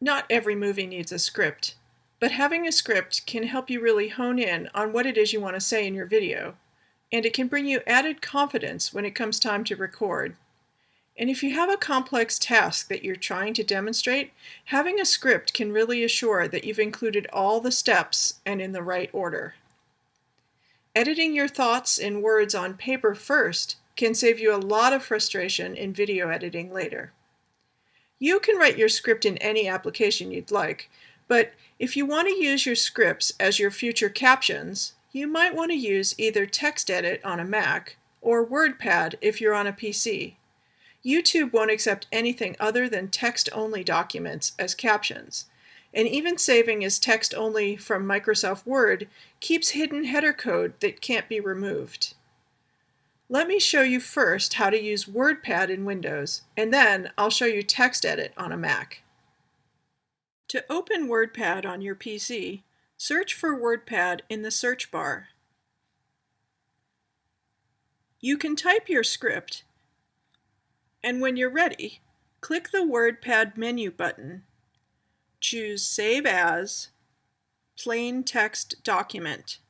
Not every movie needs a script, but having a script can help you really hone in on what it is you want to say in your video, and it can bring you added confidence when it comes time to record. And if you have a complex task that you're trying to demonstrate, having a script can really assure that you've included all the steps and in the right order. Editing your thoughts in words on paper first can save you a lot of frustration in video editing later. You can write your script in any application you'd like, but if you want to use your scripts as your future captions, you might want to use either TextEdit on a Mac or WordPad if you're on a PC. YouTube won't accept anything other than text-only documents as captions, and even saving as text-only from Microsoft Word keeps hidden header code that can't be removed. Let me show you first how to use WordPad in Windows, and then I'll show you TextEdit on a Mac. To open WordPad on your PC, search for WordPad in the search bar. You can type your script, and when you're ready, click the WordPad menu button. Choose Save As, Plain Text Document.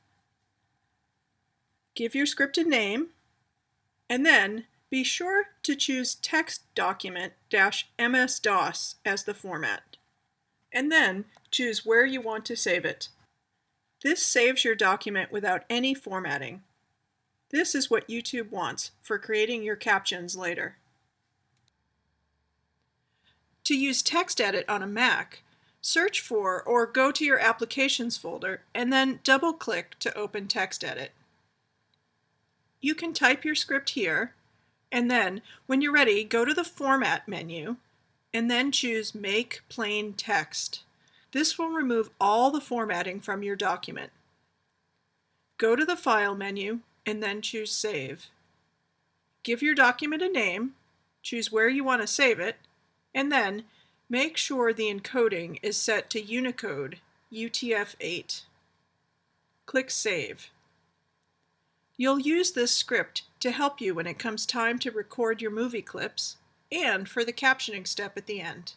Give your script a name and then be sure to choose text document-MS-DOS as the format. And then choose where you want to save it. This saves your document without any formatting. This is what YouTube wants for creating your captions later. To use TextEdit on a Mac, search for or go to your Applications folder and then double-click to open TextEdit you can type your script here, and then when you're ready, go to the Format menu, and then choose Make Plain Text. This will remove all the formatting from your document. Go to the File menu, and then choose Save. Give your document a name, choose where you want to save it, and then make sure the encoding is set to Unicode UTF-8. Click Save. You'll use this script to help you when it comes time to record your movie clips and for the captioning step at the end.